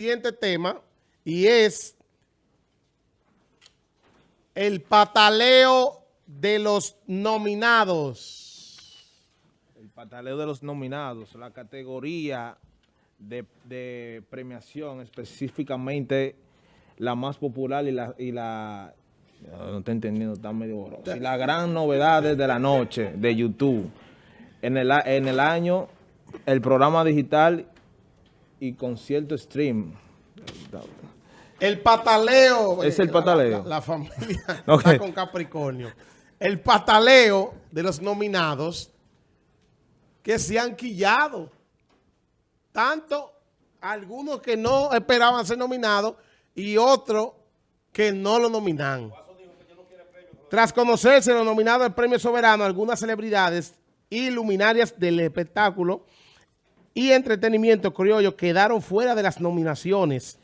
siguiente tema y es el pataleo de los nominados. El pataleo de los nominados, la categoría de, de premiación específicamente la más popular y la... Y la no estoy entendiendo, está medio borroso. Y la gran novedad de la noche de YouTube. En el, en el año, el programa digital y concierto stream. El pataleo. Es el pataleo. La, la familia está con Capricornio. El pataleo de los nominados que se han quillado. Tanto algunos que no esperaban ser nominados y otros que no lo nominan. Tras conocerse los nominados del Premio Soberano, algunas celebridades y luminarias del espectáculo y entretenimiento criollo quedaron fuera de las nominaciones.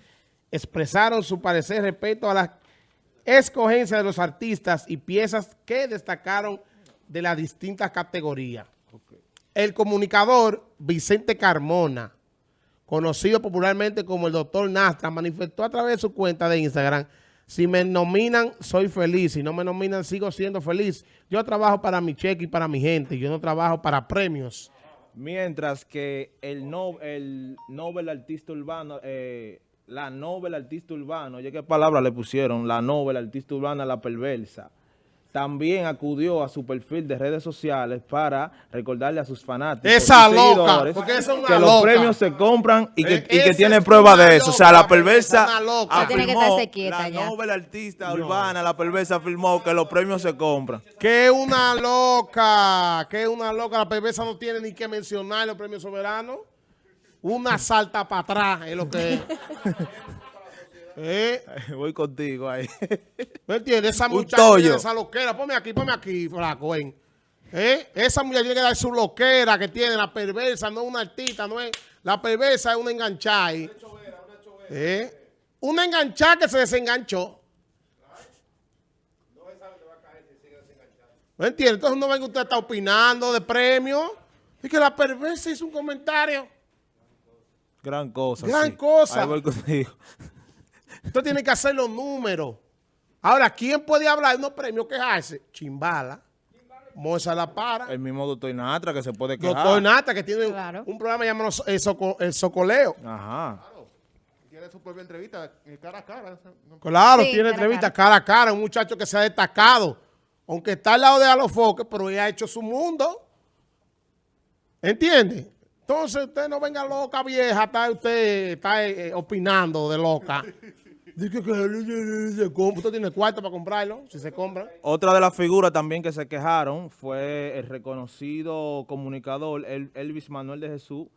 Expresaron su parecer respecto a la escogencia de los artistas y piezas que destacaron de las distintas categorías. El comunicador Vicente Carmona, conocido popularmente como el doctor Nastra, manifestó a través de su cuenta de Instagram, si me nominan, soy feliz. Si no me nominan, sigo siendo feliz. Yo trabajo para mi cheque y para mi gente. Yo no trabajo para premios. Mientras que el, no, el Nobel Artista Urbano, eh, la Nobel Artista Urbano, oye qué palabra le pusieron, la Nobel Artista Urbana, la perversa, también acudió a su perfil de redes sociales para recordarle a sus fanáticos Esa loca, porque es que los premios se compran y que, y que tiene prueba de eso. o sea, la perversa afirmó, la Nobel Artista Urbana, la perversa afirmó que los premios se compran. Que una loca, que una loca, la perversa no tiene ni que mencionar los premios soberanos. Una salta para atrás es lo que es. ¿Eh? Voy contigo ahí. ¿Me entiendes? Esa muchacha esa loquera. Ponme aquí, ponme aquí, flaco. ¿eh? Esa muchacha tiene que dar su loquera que tiene, la perversa, no una artista, no es. La perversa es una enganchada ahí. ¿Eh? Una enganchada que se desenganchó. ¿Me entiendes? Entonces no ven que usted está opinando de premio. Y que la perversa hizo un comentario. Gran cosa. Gran cosa. Ahí voy contigo. Usted tiene que hacer los números. Ahora, ¿quién puede hablar de unos premios quejarse? Chimbala. Moza La Para. El mismo doctor Natra que se puede quejar. Doctor Natra que tiene un programa llamado el, Socoleo. Ajá. Tiene su propia entrevista eh, cara a cara. Claro, tiene entrevista cara. a cara. Un muchacho que se ha destacado. Aunque está al lado de Alofoque, pero ya ha hecho su mundo. ¿Entiende? Entonces usted no venga loca vieja, está usted está eh, opinando de loca. Dice que usted tiene cuarto para comprarlo, si se compra. Otra de las figuras también que se quejaron fue el reconocido comunicador Elvis Manuel de Jesús,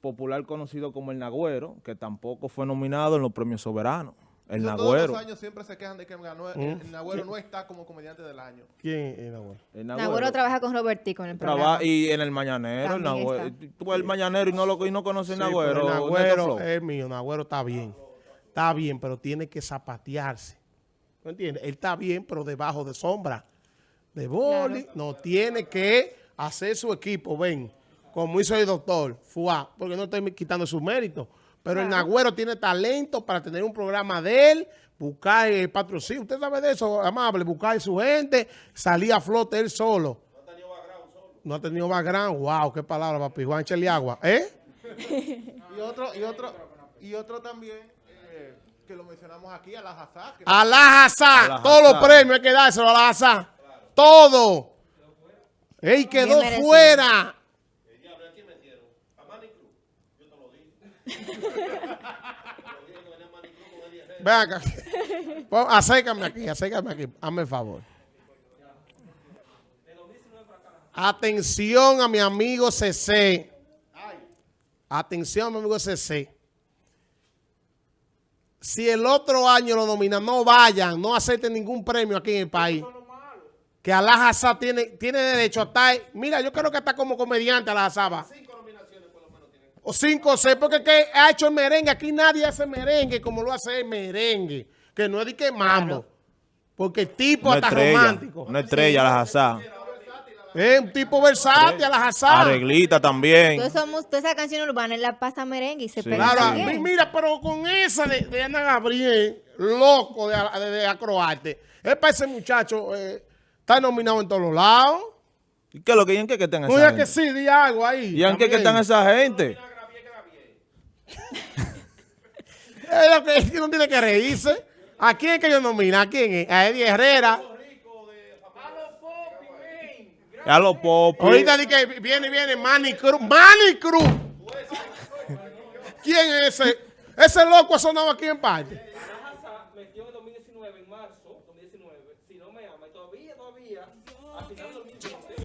popular conocido como El Nagüero, que tampoco fue nominado en los premios soberanos. El Nagüero. Todos los años siempre se quejan de que ganó, el, ¿Mm? Nagüero no está como comediante del año. ¿Quién es el Nagüero? El Nagüero, trabaja con Robertico en el programa. y en el Mañanero. El Nagüero, tú el Mañanero y no, lo, y no conoces el Nagüero. El Nagüero es mío, el Nagüero está bien. Está bien, pero tiene que zapatearse. ¿No entiendes? Él está bien, pero debajo de sombra. De boli, no tiene que hacer su equipo, ven, como hizo el doctor Fuá, porque no estoy quitando su mérito. Pero el Nagüero tiene talento para tener un programa de él, buscar el patrocinio. Usted sabe de eso, amable, buscar a su gente, salir a flote él solo. No ha tenido background solo. No ha tenido background. Wow, qué palabra, papi. Juan agua. ¿Eh? y otro, y otro, y otro también que lo mencionamos aquí, a la Hazá. A la Hazá. Todos los premios hay que dárselo a la Hazá. Todo. Él quedó fuera. Ven acá. Acércame aquí, acércame aquí. Hazme el favor. Atención a mi amigo CC. Atención a mi amigo CC si el otro año lo nominan, no vayan, no acepten ningún premio aquí en el país. Que Alajazá tiene, tiene derecho a estar, mira, yo creo que está como comediante Alajazá va. Cinco nominaciones por lo menos tiene. O cinco o seis, porque que ha hecho el merengue, aquí nadie hace merengue como lo hace el merengue, que no es de que mambo. Porque el tipo está romántico. Una estrella, Alajazá. Es un tipo versátil, a la jazá. Arreglita también. Todos somos, toda esa canción urbana, la pasa merengue y se pega Claro, también. mi- mira, pero con esa de, de Ana Gabriel, loco de, de, de acroarte, es para ese muchacho, eh, está nominado en todos los lados. ¿Y qué es lo que, y en qué que están No esa es que gente? sí, di algo ahí. ¿Y en qué que están esa gente? Es lo que es que uno tiene que reírse. ¿A quién es que yo nomino? ¿A quién es? A Eddie Herrera. A los popis. Ahorita di que viene, viene Manny Cruz. ¡Manny Cruz! ¿Quién es ese? Ese loco ha sonado aquí en parte.